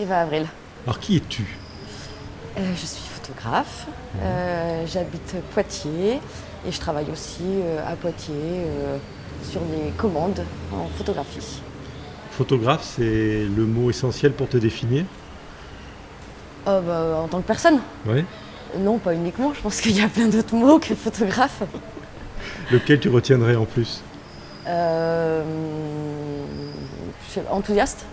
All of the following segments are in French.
Eva Avril. Alors qui es-tu? Euh, je suis photographe, euh, j'habite Poitiers et je travaille aussi euh, à Poitiers sur des commandes en photographie. Photographe, c'est le mot essentiel pour te définir? Bah, en tant que personne Oui. Non, pas uniquement, je pense qu'il y a plein d'autres mots que photographe. Lequel tu retiendrais en plus? Euh, je sais- enthousiaste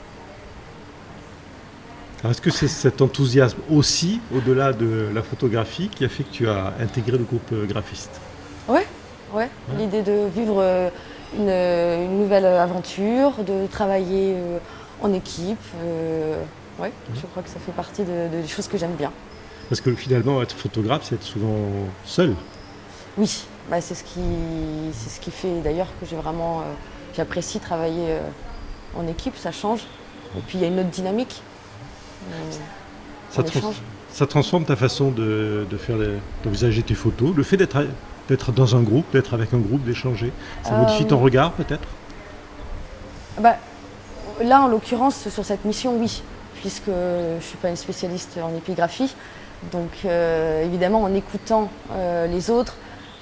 Est-ce que c'est cet enthousiasme aussi, au-delà de la photographie, qui a fait que tu as intégré le groupe euh, graphiste? Ouais, ouais. L'idée de vivre euh, une, une nouvelle aventure, de travailler euh, en équipe. euh, ouais, je crois que ça fait partie de- de- des choses que j'aime bien. Parce que finalement, être photographe, c'est être souvent seul. Oui, bah, c'est ce qui, c'est ce qui fait d'ailleurs que j'ai vraiment, euh, j'apprécie travailler euh, en équipe, ça change. Et puis il y a une autre dynamique. Ça, trans- transforme ta façon de, de faire d'envisager tes photos. Le fait d'être, d'être dans un groupe, d'être avec un groupe, d'échanger, ça Euh, modifie ton regard peut-être? Bah, là, en l'occurrence, sur cette mission, oui, puisque je ne suis pas une spécialiste en épigraphie. Donc, euh, évidemment, en écoutant euh, les autres,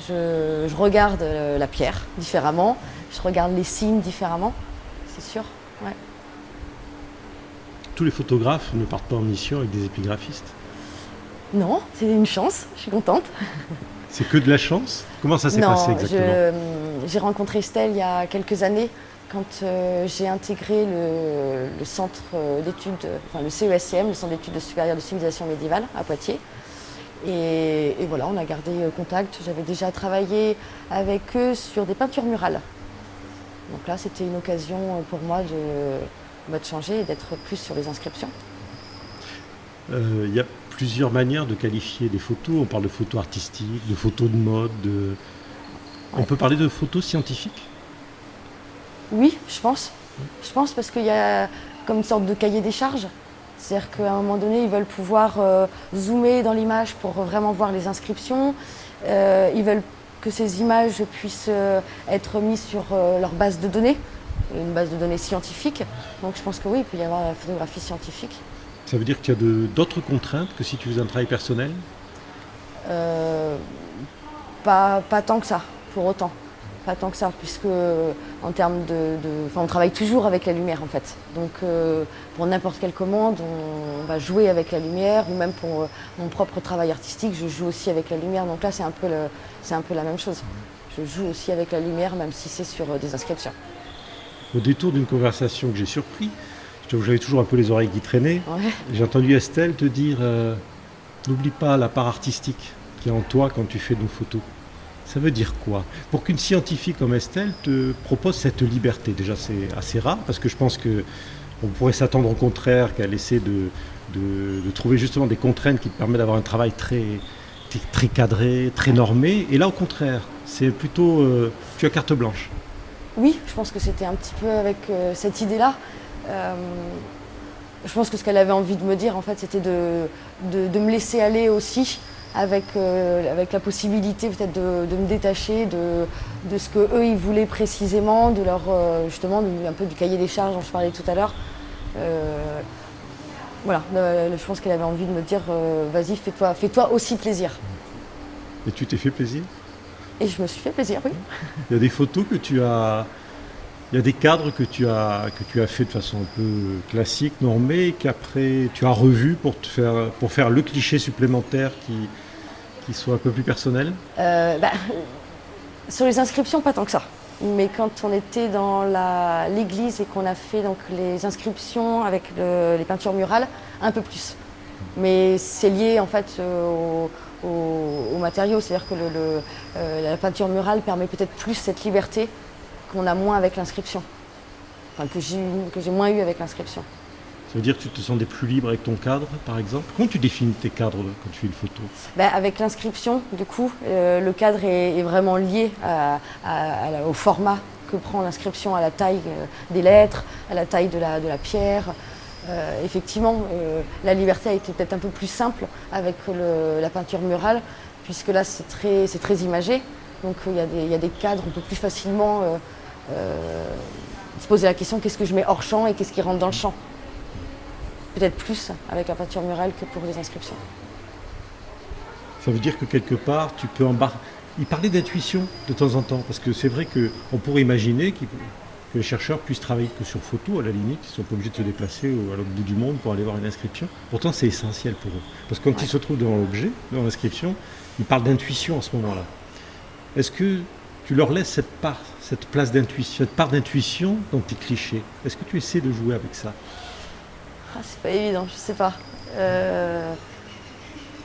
je, je regarde la pierre différemment, je regarde les signes différemment, c'est sûr. ouais. Tous les photographes ne partent pas en mission avec des épigraphistes. Non, c'est une chance, je suis contente. C'est que de la chance? Comment ça s'est passé exactement? je- j'ai rencontré Estelle il y a quelques années quand euh, j'ai intégré le, le centre euh, d'études, enfin le CESCM, le centre d'études supérieures de civilisation médiévale à Poitiers. Et, et voilà, on a gardé euh, contact. J'avais déjà travaillé avec eux sur des peintures murales. Donc là, c'était une occasion euh, pour moi de, bah, de changer et d'être plus sur les inscriptions. Euh, Il y a plusieurs manières de qualifier des photos. On parle de photos artistiques, de photos de mode. de- On Ouais. peut parler de photos scientifiques? Oui, je pense. Je pense parce qu'il y a comme une sorte de cahier des charges. C'est-à-dire qu'à un moment donné, ils veulent pouvoir euh, zoomer dans l'image pour vraiment voir les inscriptions. Euh, ils veulent que ces images puissent euh, être mises sur euh, leur base de données, une base de données scientifique. Donc je pense que oui, il peut y avoir la photographie scientifique. Ça veut dire qu'il y a d'autres contraintes que si tu faisais un travail personnel? Euh, pas, pas tant que ça, pour autant. Pas tant que ça, puisque en termes de, de- enfin, on travaille toujours avec la lumière en fait. Donc euh, pour n'importe quelle commande, on, va jouer avec la lumière, ou même pour euh, mon propre travail artistique, je joue aussi avec la lumière. Donc là, c'est un peu, le- c'est un peu la même chose. Je joue aussi avec la lumière, même si c'est sur des inscriptions. Au détour d'une conversation que j'ai surpris, j'avais toujours un peu les oreilles qui traînaient. Ouais. J'ai entendu Estelle te dire euh, N'oublie pas la part artistique qui est en toi quand tu fais nos photos. Ça veut dire quoi? Pour qu'une scientifique comme Estelle te propose cette liberté, déjà c'est assez rare parce que je pense que on pourrait s'attendre au contraire qu'elle essaie de, de- de trouver justement des contraintes qui te permettent d'avoir un travail très, très cadré, très normé. Et là au contraire, c'est plutôt euh, tu as carte blanche. Oui, je pense que c'était un petit peu avec euh, cette idée-là. Euh, je pense que ce qu'elle avait envie de me dire, en fait, c'était de, de, me laisser aller aussi, avec, euh, avec la possibilité peut-être de, de me détacher de, de ce que eux ils voulaient précisément, de leur justement un peu du cahier des charges dont je parlais tout à l'heure. Voilà, je pense qu'elle avait envie de me dire, vas-y, fais-toi, fais-toi aussi plaisir. Et tu t'es fait plaisir? Et je me suis fait plaisir, oui. Il y a des photos que tu as. Il y a des cadres que tu as, que tu as fait de façon un peu classique, normée, et qu'après tu as revu pour, te faire, pour faire le cliché supplémentaire qui, qui soit un peu plus personnel? Euh, bah, sur les inscriptions, pas tant que ça. Mais quand on était dans l'église et qu'on a fait donc, les inscriptions avec le- les peintures murales, un peu plus. Mais c'est lié en fait euh, au, au- au matériau, c'est-à-dire que le- le, euh, la peinture murale permet peut-être plus cette liberté qu'on a moins avec l'inscription. Enfin, que j'ai moins eu avec l'inscription. Ça veut dire que tu te sentais plus libre avec ton cadre, par exemple? Comment tu définis tes cadres quand tu fais une photo? Ben, avec l'inscription, du coup, euh, le cadre est, est vraiment lié à- à- à la- au format que prend l'inscription, à la taille euh, des lettres, à la taille de la, de la pierre. Euh, effectivement, euh, la liberté a été peut-être un peu plus simple avec la peinture murale, puisque là, c'est très, très imagé. Donc, euh, il y a des- il y, a des cadres, on peut plus facilement se poser la question qu'est-ce que je mets hors champ et qu'est-ce qui rentre dans le champ? peut-être plus avec la peinture murale que pour les inscriptions. Ça veut dire que quelque part, tu peux embarquer. Il parlait d'intuition de temps en temps, parce que c'est vrai qu'on pourrait imaginer que les chercheurs puissent travailler que sur photo, à la limite, ils ne sont pas obligés de se déplacer à l'autre bout du monde pour aller voir une inscription. Pourtant, c'est essentiel pour eux. Parce que quand ils se trouvent devant l'objet, dans l'inscription, ils parlent d'intuition à ce moment-là. Est-ce que tu leur laisses cette part, cette place d'intuition, cette part d'intuition dans tes clichés? Est-ce que tu essaies de jouer avec ça? Ah, C'est pas évident, je sais pas. Euh,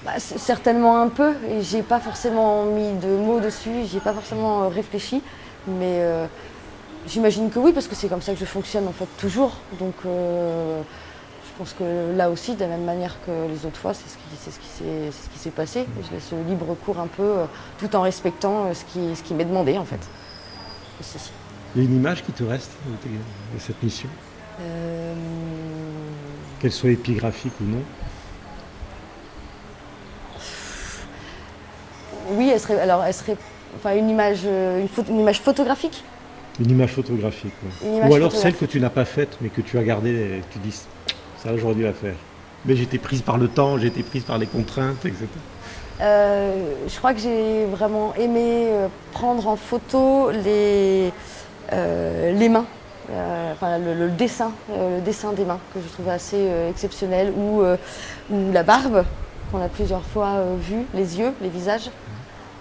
bah, certainement un peu, et j'ai pas forcément mis de mots dessus, j'ai pas forcément euh, réfléchi, mais euh, j'imagine que oui, parce que c'est comme ça que je fonctionne en fait toujours. Donc je pense que là aussi, de la même manière que les autres fois, c'est ce qui s'est passé. Je laisse libre cours un peu, tout en respectant ce qui, ce qui m'est demandé en fait. Il y a une image qui te reste de cette mission? Qu'elle soit épigraphique ou non? Oui, elle serait, alors, elle serait enfin, une, image, euh, une, une image photographique? Une image photographique, Ou alors celle que tu n'as pas faite, mais que tu as gardée et tu dis, ça j'aurais dû la faire. Mais j'étais prise par le temps, été prise par les contraintes, etc. Euh, je crois que j'ai vraiment aimé euh, prendre en photo les, les mains, enfin, le, dessin, le dessin des mains que je trouvais assez exceptionnel, ou, ou la barbe qu'on a plusieurs fois vu, les yeux, les visages.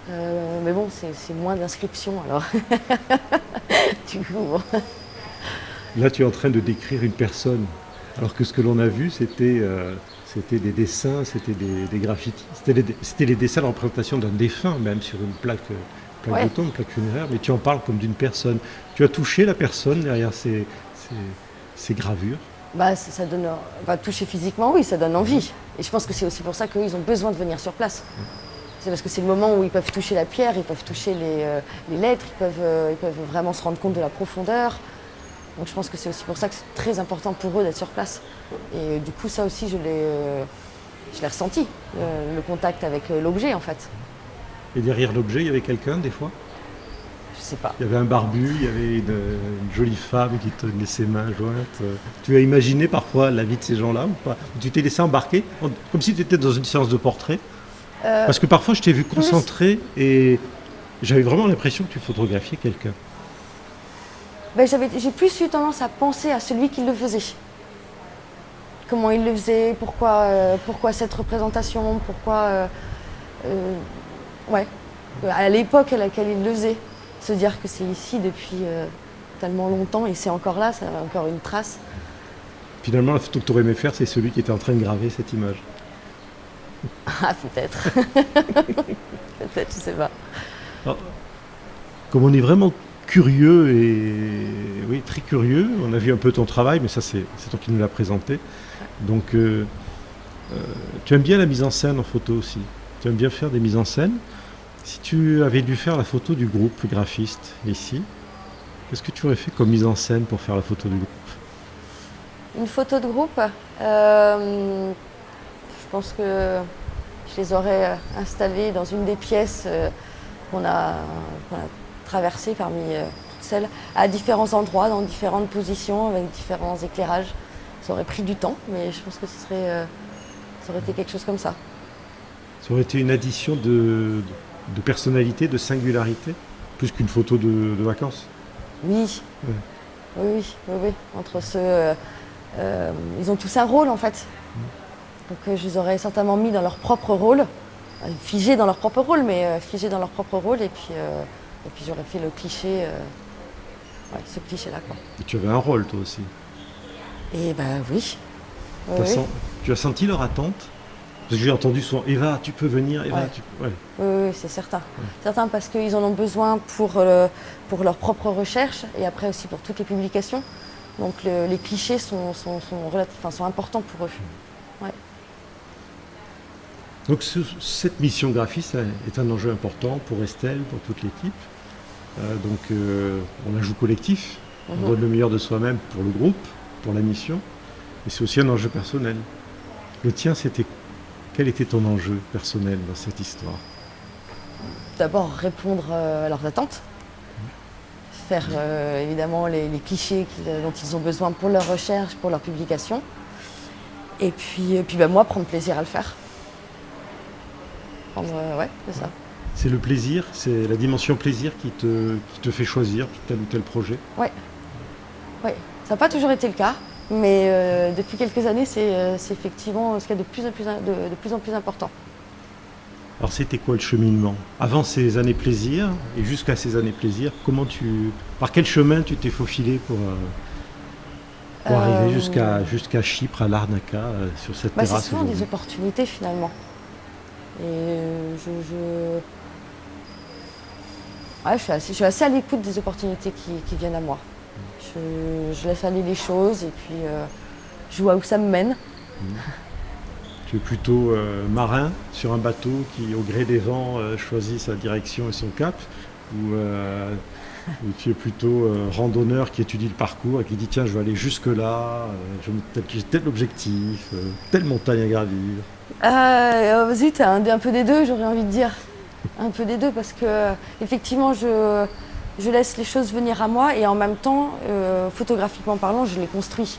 Euh, mais bon, c'est moins d'inscriptions alors. du coup, Là, tu es en train de décrire une personne, alors que ce que l'on a vu, c'était euh, des dessins, c'était des, graffitis. C'était les, les, dessins de représentation d'un défunt, même sur une plaque, euh, plaque de tombe, une plaque funéraire, mais tu en parles comme d'une personne. Tu as touché la personne derrière ces, ces, gravures? Bah, ça, donne, toucher physiquement, oui, ça donne envie. Et je pense que c'est aussi pour ça qu'ils ont besoin de venir sur place. C'est parce que c'est le moment où ils peuvent toucher la pierre, ils peuvent toucher les, euh, lettres, ils peuvent, euh, ils peuvent vraiment se rendre compte de la profondeur. Donc je pense que c'est aussi pour ça que c'est très important pour eux d'être sur place. Et euh, du coup, ça aussi, je l'ai ressenti, le contact avec l'objet en fait. Et derrière l'objet, il y avait quelqu'un des fois? Je sais pas. Il y avait un barbu, il y avait une, jolie femme qui tenait ses mains jointes. Tu as imaginé parfois la vie de ces gens-là ou pas? Tu t'es laissé embarquer, comme si tu étais dans une séance de portrait? Euh, Parce que parfois, je t'ai vu concentré et j'avais vraiment l'impression que tu photographiais quelqu'un. Ben, J'ai plus eu tendance à penser à celui qui le faisait. Comment il le faisait, pourquoi, euh, pourquoi cette représentation, pourquoi... Euh, ouais, à l'époque à laquelle il le faisait. Se dire que c'est ici depuis tellement longtemps et c'est encore là, ça a encore une trace. Finalement, la photo que tu aurais aimé faire, c'est celui qui était en train de graver cette image. Ah, peut-être. peut-être, je sais pas. comme on est vraiment curieux et oui, très curieux, on a vu un peu ton travail, mais ça, c'est toi qui nous l'as présenté. Donc, euh, euh, tu aimes bien la mise en scène en photo aussi. Tu aimes bien faire des mises en scène. Si tu avais dû faire la photo du groupe graphiste ici, qu'est-ce que tu aurais fait comme mise en scène pour faire la photo du groupe? Une photo de groupe? Euh, pense que je les aurais euh, installés dans une des pièces euh, qu'on a, traversées parmi euh, toutes celles, à différents endroits, dans différentes positions, avec différents éclairages. Ça aurait pris du temps, mais je pense que ce serait, ça aurait été quelque chose comme ça. Ça aurait été une addition de, personnalité, de singularité, plus qu'une photo de, vacances? Oui. oui. oui. Oui, Entre ceux, ils ont tous un rôle en fait. Donc euh, je les aurais certainement mis dans leur propre rôle, euh, figés dans leur propre rôle, mais euh, figés dans leur propre rôle, et puis, et puis j'aurais fait le cliché, ce cliché-là. Et tu avais un rôle toi aussi Eh ben oui. Tu as senti leur attente? Parce que j'ai entendu souvent Eva, tu peux venir, Eva, tu Oui, oui c'est certain. Certain parce qu'ils en ont besoin pour, pour leur propre recherche et après aussi pour toutes les publications. Donc les clichés sont, sont, sont, sont importants pour eux. Donc cette mission graphiste est un enjeu important pour Estelle, pour toute l'équipe. Euh, donc euh, on la joue collectif, on mhm. donne le meilleur de soi-même pour le groupe, pour la mission, et c'est aussi un enjeu personnel. Le tien, c'était quel était ton enjeu personnel dans cette histoire? D'abord répondre euh, à leurs attentes, faire évidemment les, les clichés dont ils ont besoin pour leur recherche, pour leur publication, Et puis, et puis bah, moi, prendre plaisir à le faire. Prendre, ouais, c'est ça. C'est le plaisir, c'est la dimension plaisir qui te, qui te fait choisir tel ou tel projet Ouais. Ouais. Ça n'a pas toujours été le cas, mais euh, depuis quelques années, c'est euh, c'est effectivement ce qu'il y a de plus en plus, de, de plus en plus important. Alors c'était quoi le cheminement? Avant ces années plaisir et jusqu'à ces années plaisir, comment tu, par quel chemin tu t'es faufilé pour, euh, pour arriver jusqu'à jusqu'à Chypre, à Larnaca, sur cette Bah, c'est terrasse souvent des opportunités finalement. Et euh, je. Ouais, je, suis assez, à l'écoute des opportunités qui, viennent à moi. Je, laisse aller les choses et puis euh, je vois où ça me mène. Tu es plutôt euh, marin sur un bateau qui, au gré des vents, choisit sa direction et son cap ou tu es plutôt euh, randonneur qui étudie le parcours et qui dit tiens, je vais aller jusque-là, euh, je me- tel- tel objectif, euh, telle montagne à gravir Euh, zut, un, un peu des deux, j'aurais envie de dire. Un peu des deux, parce que effectivement, je, je laisse les choses venir à moi et en même temps, photographiquement parlant, je les construis.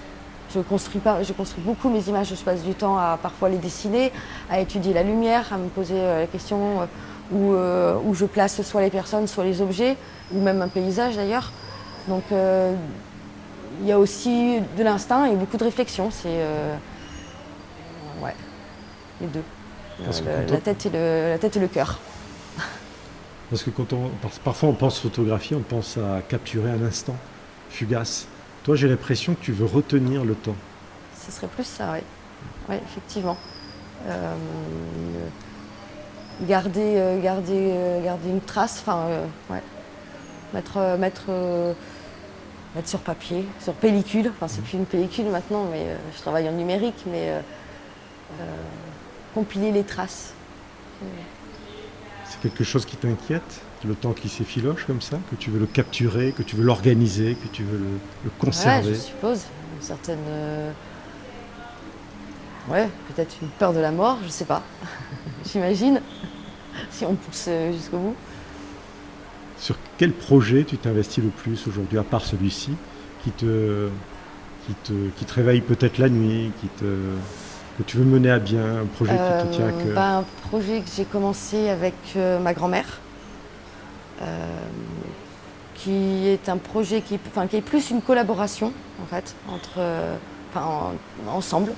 Je construis, pas, je construis beaucoup mes images, je passe du temps à parfois les dessiner, à étudier la lumière, à me poser la question où, euh, où je place soit les personnes, soit les objets, ou même un paysage d'ailleurs. Donc euh, il y a aussi de l'instinct et beaucoup de réflexion. C'est euh, ouais, les deux. Le- la, tête et le, la tête et le cœur. Parce que quand on, parfois on pense photographie, on pense à capturer un instant fugace. Toi, j'ai l'impression que tu veux retenir le temps. Ce serait plus ça, oui. Oui, effectivement. Euh, garder, euh, garder, euh, garder une trace, enfin, euh, ouais. Mettre, mettre, mettre sur papier, sur pellicule. Enfin, c'est plus une pellicule maintenant, mais je travaille en numérique, mais compiler les traces. C'est quelque chose qui t'inquiète, le temps qui s'effiloche comme ça, que tu veux le capturer, que tu veux l'organiser, que tu veux le, le Ouais, conserver? je suppose. Une certaine. euh, Ouais, peut-être une peur de la mort, je sais pas. J'imagine. Si on pousse euh, jusqu'au bout. Sur quel projet tu t'investis le plus aujourd'hui, à part celui-ci, qui te, qui te, qui te réveille peut-être la nuit, qui te, que tu veux mener à bien, un projet qui te tient à Euh, cœur bah, un projet que j'ai commencé avec euh, ma grand-mère, euh, qui est un projet qui, enfin, qui est plus une collaboration en fait entre, en- ensemble.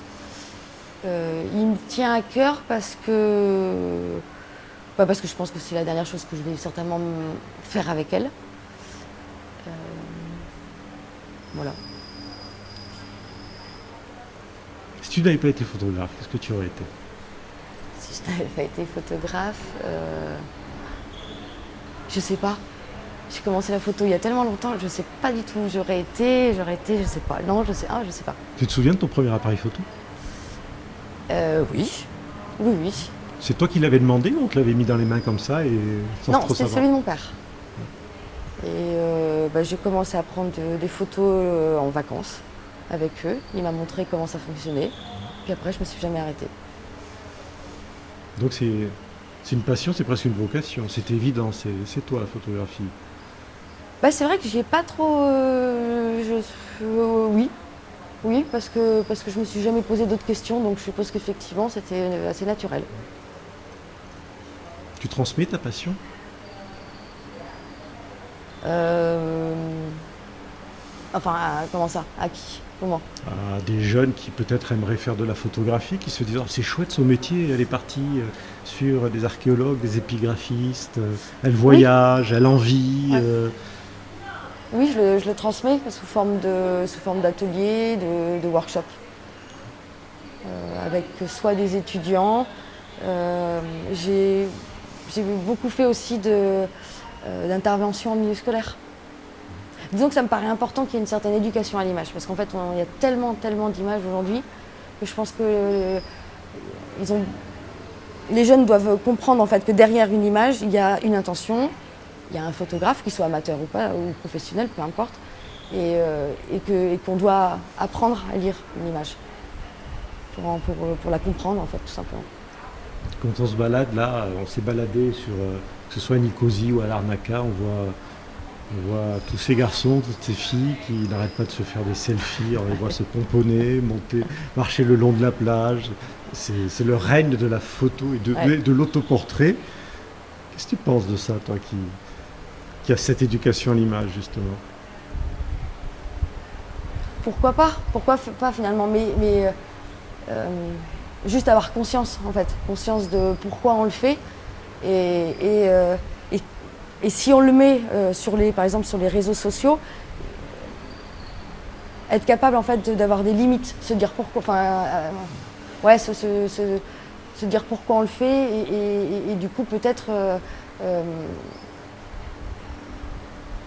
Euh, il me tient à cœur parce que, bah, parce que je pense que c'est la dernière chose que je vais certainement faire avec elle. Euh, voilà. Si tu n'avais pas été photographe, qu'est-ce que tu aurais été? Si je n'avais pas été photographe, euh, je sais pas. J'ai commencé la photo il y a tellement longtemps, je sais pas du tout où j'aurais été, j'aurais été, je sais pas. Non, je sais, ah, je sais pas. Tu te souviens de ton premier appareil photo? Euh, oui, oui, oui. C'est toi qui l'avais demandé ou on te l'avait mis dans les mains comme ça et sans non, c'était celui de mon père. Et euh, bah, j'ai commencé à prendre de- des photos euh, en vacances avec eux. Il m'a montré comment ça fonctionnait. Puis après, je me suis jamais arrêtée. Donc c'est une passion, c'est presque une vocation. C'est évident, c'est toi la photographie. Bah, c'est vrai que j'y ai pas trop. euh, je- euh, oui. Oui, parce que, parce que je me suis jamais posé d'autres questions, donc je suppose qu'effectivement c'était euh, assez naturel. Tu transmets ta passion? Euh, Enfin, à- comment ça? À qui? Comment? À des jeunes qui peut-être aimeraient faire de la photographie, qui se disent Oh, c'est chouette son métier, elle est partie euh, sur des archéologues, des épigraphistes, elle voyage, elle en vit. Ouais. euh, Oui, je le, transmets sous forme de sous forme d'ateliers, de, de workshops. Euh, avec soit des étudiants. euh, j'ai beaucoup fait aussi euh, d'interventions en milieu scolaire. Disons que ça me paraît important qu'il y ait une certaine éducation à l'image, parce qu'en fait, il y a tellement, tellement d'images aujourd'hui que je pense que les jeunes doivent comprendre en fait que derrière une image, il y a une intention, il y a un photographe, qu'il soit amateur ou pas, ou professionnel, peu importe, et, euh, et qu'on doit apprendre à lire une image pour, en- pour, pour la comprendre en fait, tout simplement. Quand on se balade là, on s'est baladé sur, euh, que ce soit à Nicosie ou à Larnaca, on voit On voit tous ces garçons, toutes ces filles qui n'arrêtent pas de se faire des selfies, on les voit se pomponner, monter, marcher le long de la plage. C'est le règne de la photo et de, Ouais. de l'autoportrait. Qu'est-ce que tu penses de ça, toi, qui, qui cette éducation à l'image, justement? Pourquoi pas? Pourquoi pas finalement? Mais, euh, euh, juste avoir conscience, en fait. Conscience de pourquoi on le fait. Et, et, euh, et- si on le met, sur les, par exemple, sur les réseaux sociaux, être capable, en fait, d'avoir des limites. Se dire pourquoi... Enfin, ouais, se- se dire pourquoi on le fait. Et, du coup, peut-être... euh, euh,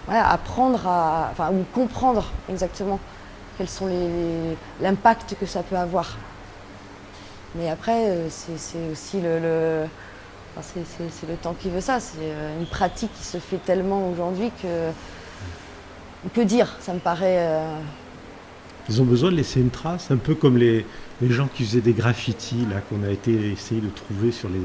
ouais, apprendre à... Enfin, ou comprendre exactement quels sont les, l'impact que ça peut avoir. Mais après, euh, c'est, aussi le, le- c'est, le temps qui veut ça. C'est une pratique qui se fait tellement aujourd'hui que que dire Ça me paraît. Ils ont besoin de laisser une trace, un peu comme les, les gens qui faisaient des graffitis, là, qu'on a été essayer de trouver sur les,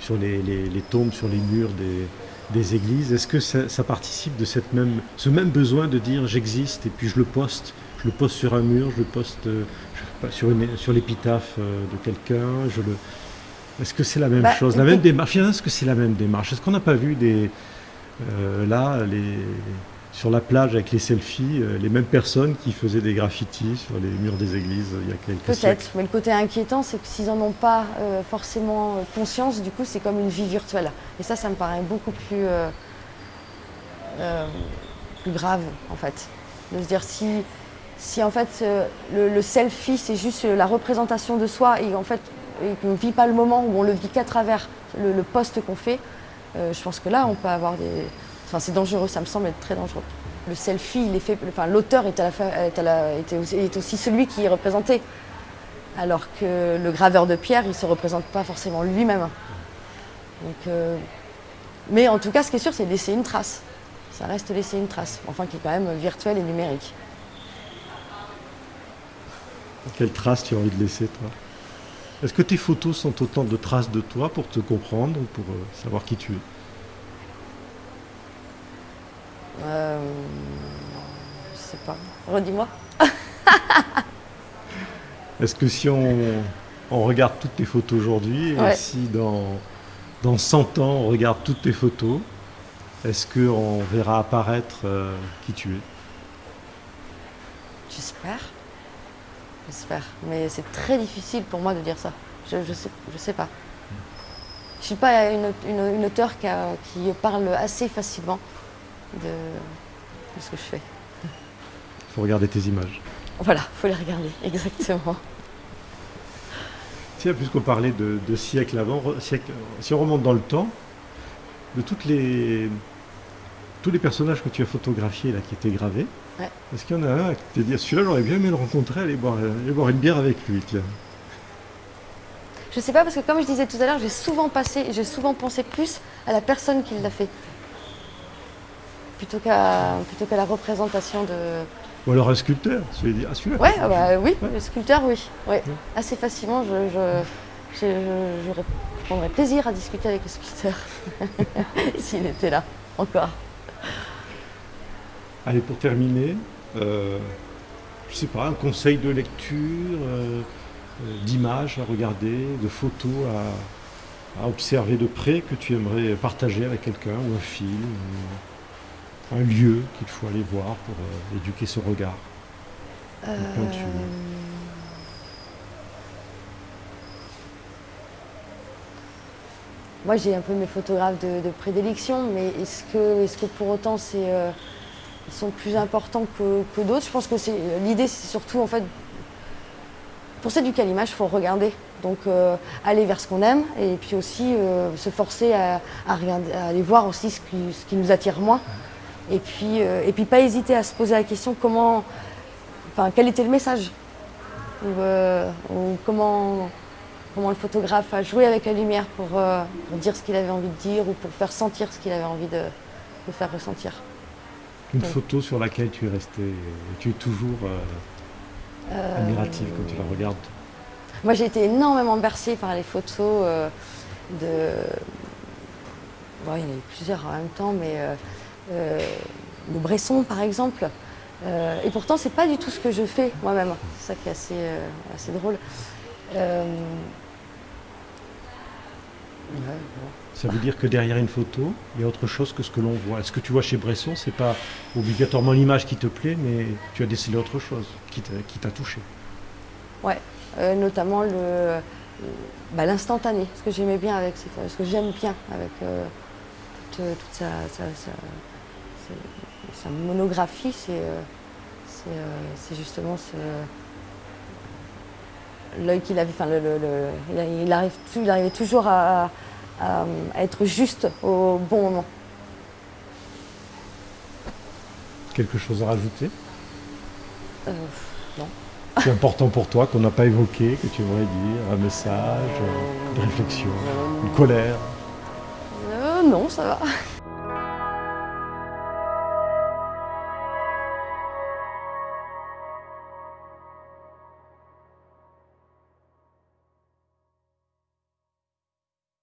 sur les, les- les tombes, sur les murs des, des églises. Est-ce que ça, ça participe de cette même, ce même besoin de dire j'existe et puis je le poste Je le poste sur un mur, je le poste euh, je sais pas, sur, une- sur l'épitaphe euh, de quelqu'un je le... Est-ce que c'est la même Bah, chose La même démarche Est-ce que c'est la même démarche? Est-ce qu'on n'a pas vu des, euh, là, les, sur la plage avec les selfies, euh, les mêmes personnes qui faisaient des graffitis sur les murs des églises il y a quelques siècles. Peut-être, mais le côté inquiétant, c'est que s'ils n'en ont pas euh, forcément euh, conscience, du coup, c'est comme une vie virtuelle. Et ça, ça me paraît beaucoup plus, grave, en fait. De se dire si, en fait, le, selfie, c'est juste la représentation de soi et en fait, qu'on ne vit pas le moment ou on le vit qu'à travers le, le poste qu'on fait, je pense que là, on peut avoir des. Enfin, c'est dangereux, ça me semble être très dangereux. Le selfie, l'auteur est, la est, aussi, celui qui est représenté. Alors que le graveur de pierre, il ne se représente pas forcément lui-même. Euh, Mais en tout cas, ce qui est sûr, c'est laisser une trace. Ça reste laisser une trace, enfin qui est quand même virtuelle et numérique. Quelle trace tu as envie de laisser, toi? Est-ce que tes photos sont autant de traces de toi pour te comprendre ou pour euh, savoir qui tu es? Euh, je sais pas. Redis-moi. Est-ce que si on, on regarde toutes tes photos aujourd'hui, et si dans, dans 100 ans on regarde toutes tes photos, est-ce qu'on verra apparaître euh, qui tu es? J'espère. J'espère. Mais c'est très difficile pour moi de dire ça. Je ne sais, je sais pas. Je ne suis pas une, une, une auteure qui, a- qui parle assez facilement de, de ce que je fais. Il faut regarder tes images. Voilà, faut les regarder, exactement. Tiens, puisqu'on parlait de, de siècles avant, siècles- si on remonte dans le temps, de toutes les, tous les personnages que tu as photographiés là, qui étaient gravés, Ouais. est-ce qu'il y en a un qui t'a dit celui-là j'aurais bien aimé le rencontrer, aller boire, aller boire une bière avec lui tiens. Je sais pas parce que comme je disais tout à l'heure, j'ai souvent passé, j'ai souvent pensé plus à la personne qui l'a fait plutôt qu'à plutôt qu'à la représentation de. Ou alors un sculpteur, celui ah celui-là. Ouais, ah bah oui, Ouais. le sculpteur, oui, ouais. assez facilement. Je, je, je, je- prendrais plaisir à discuter avec le sculpteur s'il était là encore. Allez, pour terminer, euh, je sais pas, un conseil de lecture, euh, euh, d'images à regarder, de photos à, à observer de près que tu aimerais partager avec quelqu'un, ou un film, ou un lieu qu'il faut aller voir pour euh, éduquer son regard. Euh, Moi, j'ai un peu mes photographes de, de prédilection, mais est-ce que, est que pour autant c'est, euh, ils sont plus importants que, que d'autres? Je pense que c'est, l'idée, c'est surtout en fait, pour s'éduquer à l'image, il faut regarder. Donc euh, aller vers ce qu'on aime et puis aussi euh, se forcer à, à regarder, à aller voir aussi ce qui, ce qui nous attire moins. Et puis, euh, et puis pas hésiter à se poser la question comment, enfin, quel était le message ou, euh, ou comment, comment le photographe a joué avec la lumière pour, euh, pour dire ce qu'il avait envie de dire ou pour faire sentir ce qu'il avait envie de, de faire ressentir. Une photo sur laquelle tu es resté, et tu es toujours admiratif quand tu la regardes? Moi, j'ai été énormément bercée par les photos de. Bon, il y en a eu plusieurs en même temps, mais de Bresson par exemple. Euh, et pourtant, c'est pas du tout ce que je fais moi-même. C'est ça qui est assez, euh, assez drôle. Euh, ouais, bon. Ça veut dire que derrière une photo, il y a autre chose que ce que l'on voit. Ce que tu vois chez Bresson, c'est pas obligatoirement l'image qui te plaît, mais tu as décelé autre chose qui t'a touché? Ouais, euh, notamment le, bah, l'instantané, ce que j'aimais bien avec cette- ce que j'aime bien avec euh, toute, toute sa, sa- sa- sa- monographie, c'est euh, euh, c'est justement ce l'œil qu'il avait, enfin le, le- le- il, arrive, il arrivait toujours à, à- à être juste au bon moment. Quelque chose à rajouter? Euh, non. C'est important pour toi qu'on n'a pas évoqué, que tu aimerais dire un message, euh, une réflexion, une colère? Euh, non, ça va.